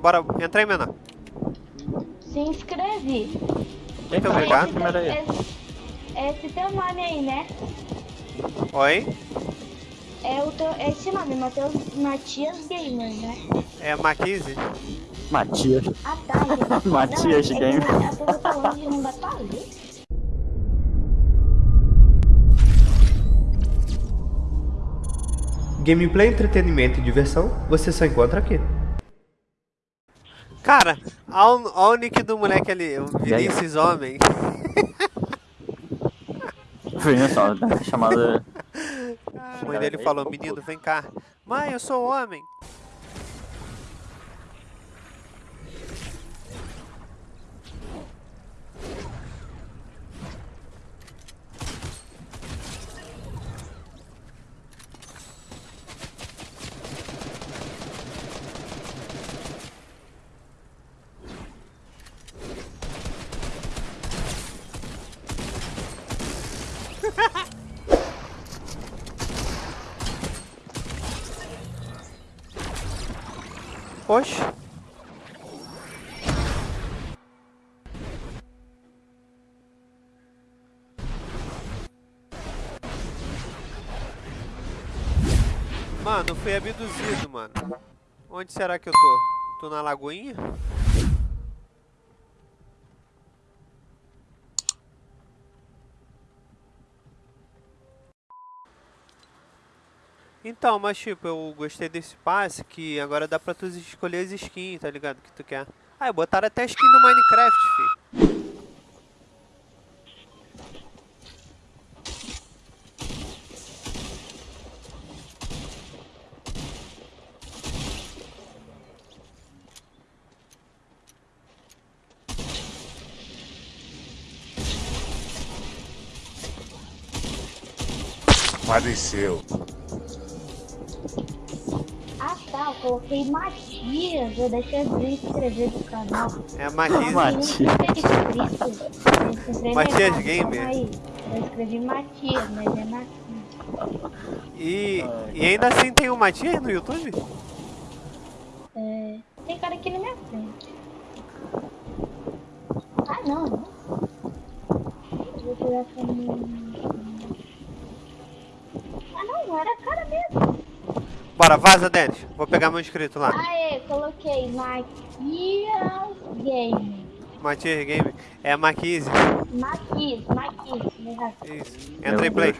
Bora, entra aí, menor. Se inscreve. Muito obrigado. Esse, esse, esse teu nome aí, né? Oi? É o teu, esse nome, Mateus, Matias Gamer, né? É Maquise? Matias. Ah, tá. Matias não, é Gamer. É que eu tô falando de não dá pra ler. Gameplay, entretenimento e diversão, você só encontra aqui. Cara, olha o nick do moleque ali, o Vinícius Homem. Chamada. A mãe dele falou, menino, vem cá. Mãe, eu sou homem. Oxe. Mano, fui abduzido, mano. Onde será que eu tô? Tô na lagoinha? Então, mas tipo, eu gostei desse passe que agora dá pra tu escolher as skins, tá ligado? Que tu quer. Ah, botaram até a skin do Minecraft, fi. Faleceu. Eu coloquei Matias. Eu deixei de inscrever no canal. É a Matias. Matias. Matias Gamer. Aí, eu escrevi Matias, mas é Matias. E, e ainda assim tem o Matias no YouTube? É, tem cara aqui na minha frente. Ah, não, não. Vou tirar essa minha... Ah, não, não era cara mesmo. Bora, vaza, Denis. Vou pegar meu inscrito lá. Aê, coloquei Matias Game. Matias Game. É a Maquise. Matias. errado. Isso. Entra em play.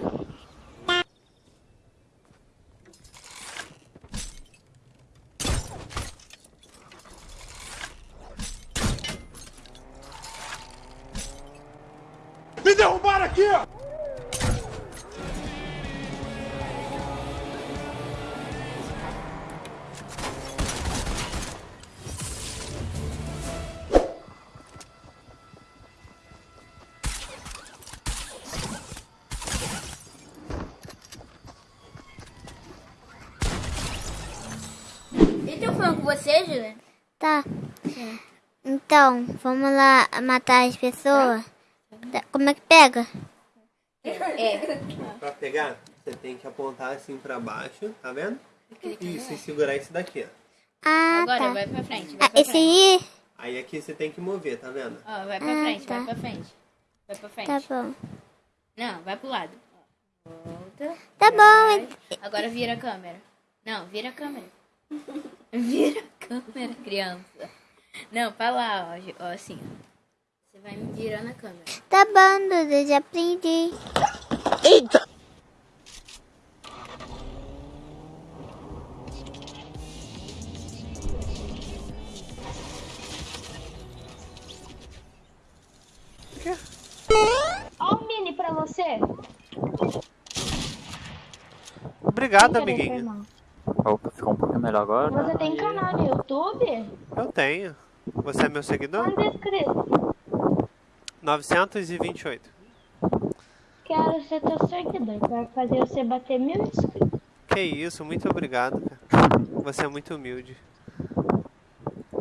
Me derrubaram aqui! Tá falando com você, Juliana? Tá. Então, vamos lá matar as pessoas. Tá, Como é que pega? É. Pra pegar, você tem que apontar assim pra baixo, tá vendo? Isso, e segurar esse daqui, ó. Ah, Agora tá. vai pra frente, vai Ah, pra esse frente. aí? Aí aqui você tem que mover, tá vendo? Ó, vai pra Ah, frente, tá. vai pra frente. Vai pra frente. Tá bom. Não, vai pro lado. Volta. Tá vai. bom. Agora vira a câmera. Não, vira a câmera. Vira a câmera, criança. Não, pra lá, ó, ó, assim, ó. Você vai me virando a câmera. Tá bom, Duda, já aprendi. Ó o mini pra você. Obrigado, amiguinho. Ficou um pouquinho melhor agora. Você tem canal no YouTube? Eu tenho. Você é meu seguidor? Quantos inscritos? 928. Quero ser teu seguidor. Quero fazer você bater mil inscritos. Que isso, muito obrigado, cara. Você é muito humilde.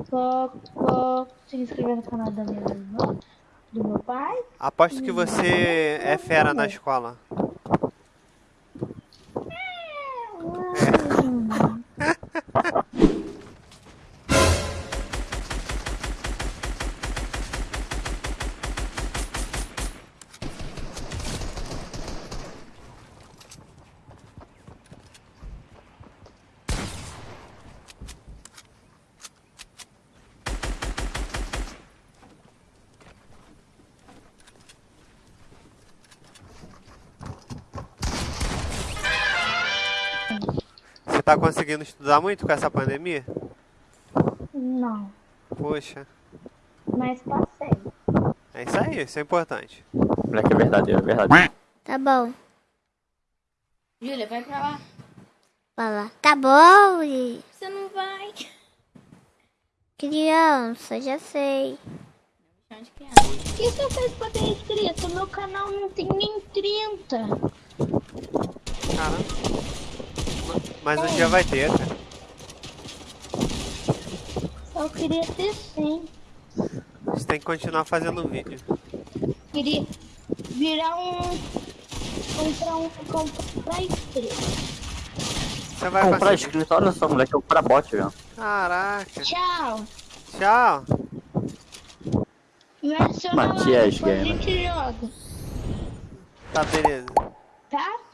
Vou, vou se inscrever no canal da minha irmã, do meu pai. Aposto que você é fera na escola. Tá conseguindo estudar muito com essa pandemia? Não, Poxa, mas passei. é isso aí, isso é importante. Moleque é verdadeiro, é verdadeiro. Tá bom. Júlia, vai pra lá. Fala. Tá bom, e Você não vai. criança, já sei. Chão de criança. O que você fez pra ter inscrito? Meu canal não tem nem 30. Mas um dia vai ter, cara. Só queria ter 100. Você tem que continuar fazendo vídeo. Queria virar um. Comprar um. Comprar estrela. Você vai Comprar inscrito, olha só, moleque, é o pra bot, velho. Caraca. Tchau. Tchau. Me adiciona lá, Matias depois a gente joga. Tá, beleza. Tá?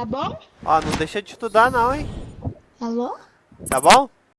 Tá bom? Ó, não deixa de estudar não, hein? Alô? Tá bom?